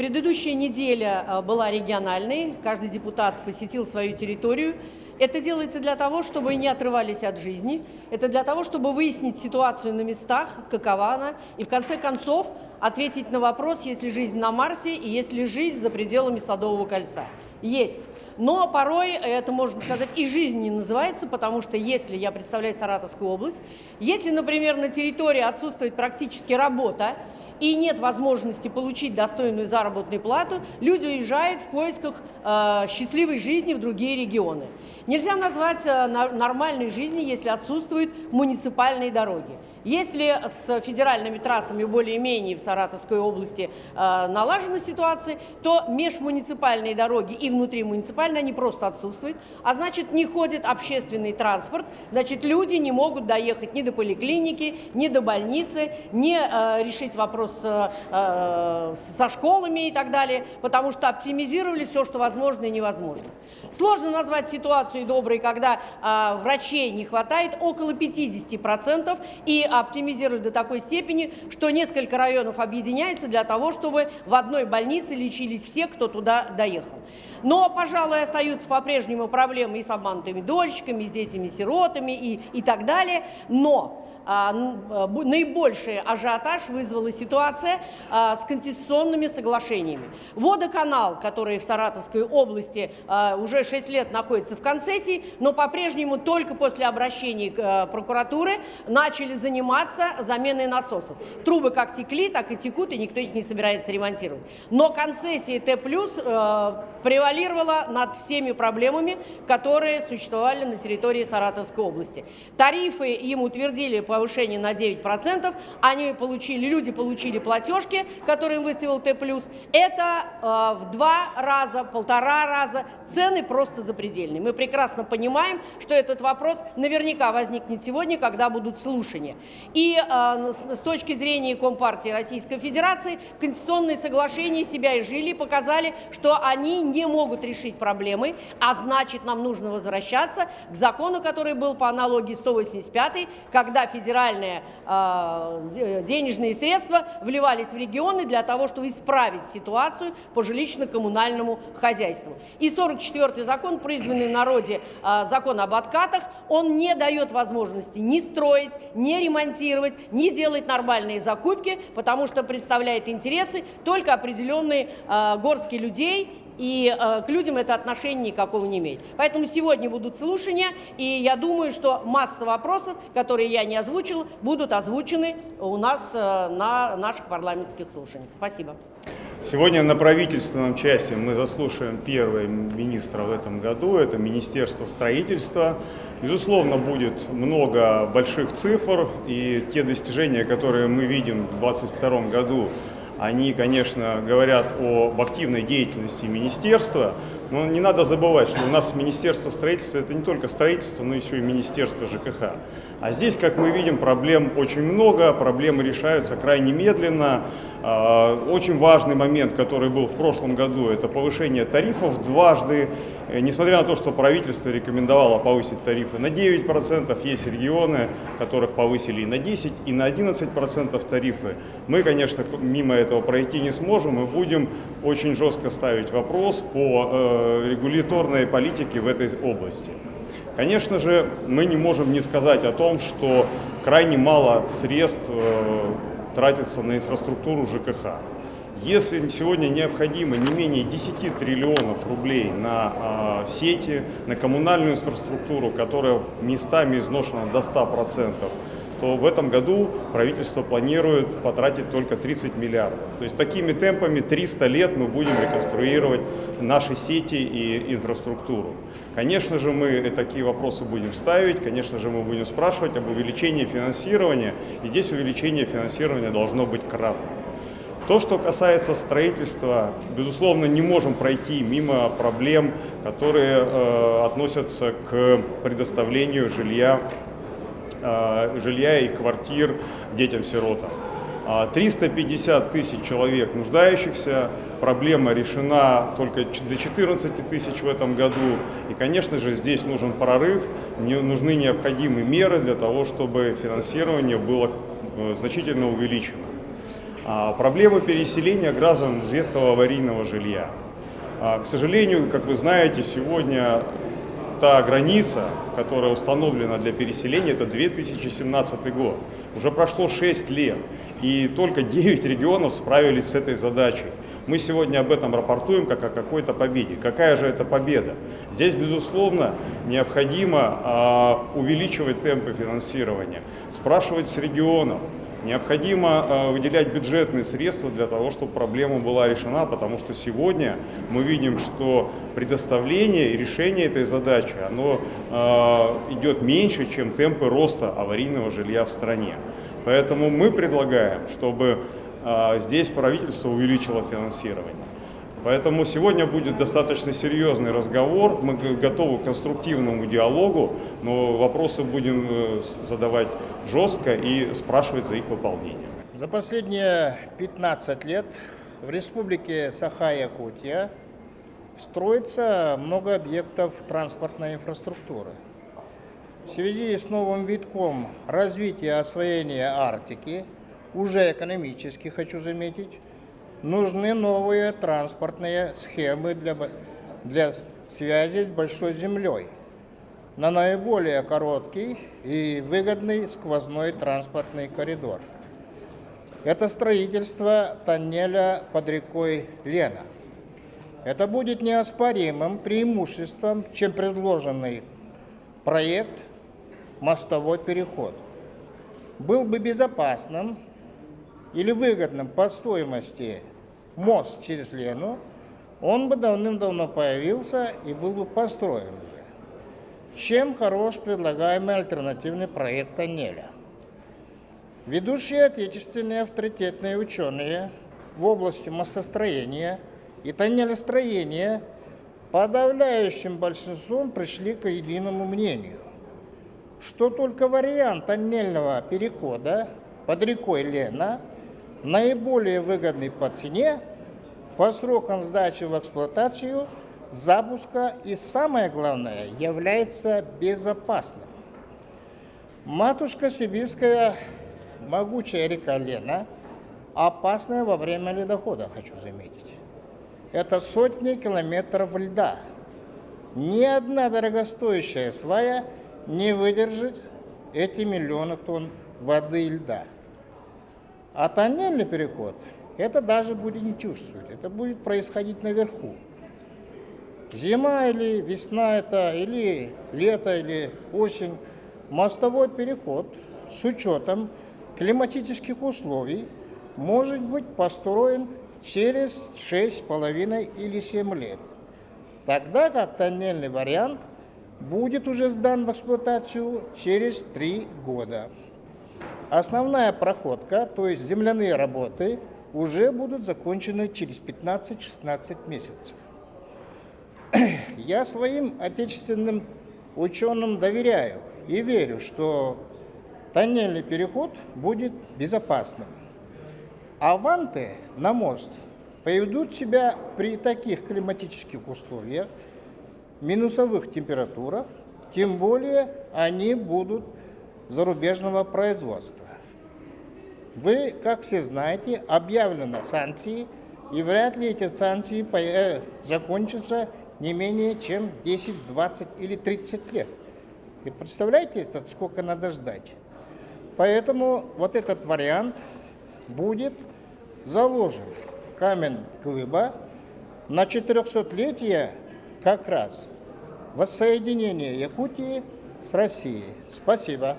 Предыдущая неделя э, была региональной, каждый депутат посетил свою территорию. Это делается для того, чтобы не отрывались от жизни, это для того, чтобы выяснить ситуацию на местах, какова она, и в конце концов ответить на вопрос, есть ли жизнь на Марсе и есть ли жизнь за пределами Садового кольца. Есть. Но порой это, можно сказать, и жизнь не называется, потому что если я представляю Саратовскую область, если, например, на территории отсутствует практически работа, и нет возможности получить достойную заработную плату, люди уезжают в поисках э, счастливой жизни в другие регионы. Нельзя назвать э, нормальной жизнью, если отсутствуют муниципальные дороги. Если с федеральными трассами более-менее в Саратовской области э, налажена ситуация, то межмуниципальные дороги и внутримуниципальные, они просто отсутствуют, а значит не ходит общественный транспорт, значит люди не могут доехать ни до поликлиники, ни до больницы, не э, решить вопрос э, э, со школами и так далее, потому что оптимизировали все, что возможно и невозможно. Сложно назвать ситуацию доброй, когда э, врачей не хватает, около 50%, и оптимизировать до такой степени, что несколько районов объединяются для того, чтобы в одной больнице лечились все, кто туда доехал. Но, пожалуй, остаются по-прежнему проблемы и с обманутыми дольщиками, и с детьми-сиротами и, и так далее. Но а, а, наибольший ажиотаж вызвала ситуация а, с конституционными соглашениями. Водоканал, который в Саратовской области уже 6 лет находится в концессии, но по-прежнему только после обращений прокуратуры начали заниматься заменой насосов. Трубы как текли, так и текут, и никто их не собирается ремонтировать. Но концессия Т+, превалировала над всеми проблемами, которые существовали на территории Саратовской области. Тарифы им утвердили по повышение на 9%, они получили, люди получили платежки, которые выставил Т+. Это э, в два раза, полтора раза, цены просто запредельные. Мы прекрасно понимаем, что этот вопрос наверняка возникнет сегодня, когда будут слушания. И э, с точки зрения Компартии Российской Федерации, конституционные соглашения себя и жили, показали, что они не могут решить проблемы, а значит, нам нужно возвращаться к закону, который был по аналогии 185 когда федеральные э, денежные средства вливались в регионы для того, чтобы исправить ситуацию по жилищно-коммунальному хозяйству. И 44-й закон, призванный народе э, закон об откатах, он не дает возможности ни строить, ни ремонтировать, ни делать нормальные закупки, потому что представляет интересы только определенные э, горстки людей и э, к людям это отношения никакого не имеет. Поэтому сегодня будут слушания, и я думаю, что масса вопросов, которые я не озвучил, будут озвучены у нас э, на наших парламентских слушаниях. Спасибо. Сегодня на правительственном части мы заслушаем первого министра в этом году, это Министерство строительства. Безусловно, будет много больших цифр, и те достижения, которые мы видим в 2022 году, они, конечно, говорят об активной деятельности министерства, но не надо забывать, что у нас Министерство строительства – это не только строительство, но еще и Министерство ЖКХ. А здесь, как мы видим, проблем очень много, проблемы решаются крайне медленно. А, очень важный момент, который был в прошлом году, это повышение тарифов дважды. Э, несмотря на то, что правительство рекомендовало повысить тарифы на 9%, есть регионы, которых повысили и на 10%, и на 11% тарифы. Мы, конечно, мимо этого пройти не сможем и будем очень жестко ставить вопрос по э, регуляторной политике в этой области. Конечно же, мы не можем не сказать о том, что крайне мало средств э, тратится на инфраструктуру ЖКХ. Если сегодня необходимо не менее 10 триллионов рублей на э, сети, на коммунальную инфраструктуру, которая местами изношена до 100%, то в этом году правительство планирует потратить только 30 миллиардов. То есть такими темпами 300 лет мы будем реконструировать наши сети и инфраструктуру. Конечно же, мы такие вопросы будем ставить, конечно же, мы будем спрашивать об увеличении финансирования, и здесь увеличение финансирования должно быть кратно. То, что касается строительства, безусловно, не можем пройти мимо проблем, которые э, относятся к предоставлению жилья жилья и квартир детям-сиротам. 350 а тысяч человек нуждающихся, проблема решена только до 14 тысяч в этом году. И, конечно же, здесь нужен прорыв, нужны необходимые меры для того, чтобы финансирование было э, значительно увеличено. а, проблемы переселения граждан из ветхого аварийного жилья. А, к сожалению, как вы знаете, сегодня та граница, которая установлена для переселения, это 2017 год. Уже прошло 6 лет, и только 9 регионов справились с этой задачей. Мы сегодня об этом рапортуем как о какой-то победе. Какая же это победа? Здесь, безусловно, необходимо а, увеличивать темпы финансирования, спрашивать с регионов, Необходимо э, выделять бюджетные средства для того, чтобы проблема была решена, потому что сегодня мы видим, что предоставление и решение этой задачи оно э, идет меньше, чем темпы роста аварийного жилья в стране. Поэтому мы предлагаем, чтобы э, здесь правительство увеличило финансирование. Поэтому сегодня будет достаточно серьезный разговор. Мы готовы к конструктивному диалогу, но вопросы будем э, задавать жестко и спрашивать за их выполнение. За последние 15 лет в республике Саха-Якутия строится много объектов транспортной инфраструктуры. В связи с новым витком развития освоения Арктики, уже экономически хочу заметить, нужны новые транспортные схемы для, для связи с Большой Землей на наиболее короткий и выгодный сквозной транспортный коридор. Это строительство тоннеля под рекой Лена. Это будет неоспоримым преимуществом, чем предложенный проект «Мостовой переход». Был бы безопасным или выгодным по стоимости мост через Лену, он бы давным-давно появился и был бы построен уже. Чем хорош предлагаемый альтернативный проект тоннеля? Ведущие отечественные авторитетные ученые в области мостостроения и тоннелестроения подавляющим большинством пришли к единому мнению, что только вариант тоннельного перехода под рекой Лена наиболее выгодный по цене, по срокам сдачи в эксплуатацию, запуска и, самое главное, является безопасным. Матушка Сибирская, могучая река Лена, опасная во время ледохода, хочу заметить. Это сотни километров льда. Ни одна дорогостоящая свая не выдержит эти миллионы тонн воды и льда. А тоннельный переход, это даже будет не чувствовать, это будет происходить наверху. Зима или весна это, или лето, или осень. Мостовой переход с учетом климатических условий может быть построен через 6,5 или 7 лет. Тогда как тоннельный вариант будет уже сдан в эксплуатацию через 3 года. Основная проходка, то есть земляные работы, уже будут закончены через 15-16 месяцев. Я своим отечественным ученым доверяю и верю, что тоннельный переход будет безопасным. Аванты на мост поведут себя при таких климатических условиях, минусовых температурах, тем более они будут зарубежного производства. Вы, как все знаете, объявлены санкции, и вряд ли эти санкции э, закончатся не менее чем 10, 20 или 30 лет. И представляете, сколько надо ждать? Поэтому вот этот вариант будет заложен камень глыба на 400-летие как раз воссоединения Якутии с Россией. Спасибо.